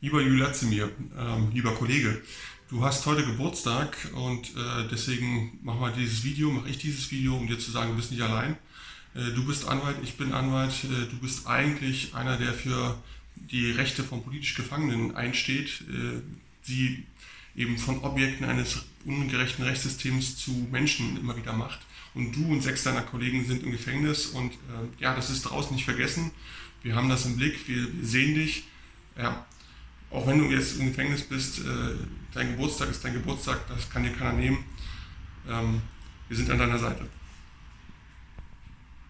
Lieber Julia Zimir, ähm, lieber Kollege, du hast heute Geburtstag und äh, deswegen machen wir dieses Video, mache ich dieses Video, um dir zu sagen, du bist nicht allein. Äh, du bist Anwalt, ich bin Anwalt, äh, du bist eigentlich einer, der für die Rechte von politisch Gefangenen einsteht, äh, die eben von Objekten eines ungerechten Rechtssystems zu Menschen immer wieder macht. Und du und sechs deiner Kollegen sind im Gefängnis und äh, ja, das ist draußen nicht vergessen. Wir haben das im Blick, wir, wir sehen dich. Ja, auch wenn du jetzt im Gefängnis bist, äh, dein Geburtstag ist dein Geburtstag, das kann dir keiner nehmen. Ähm, wir sind an deiner Seite.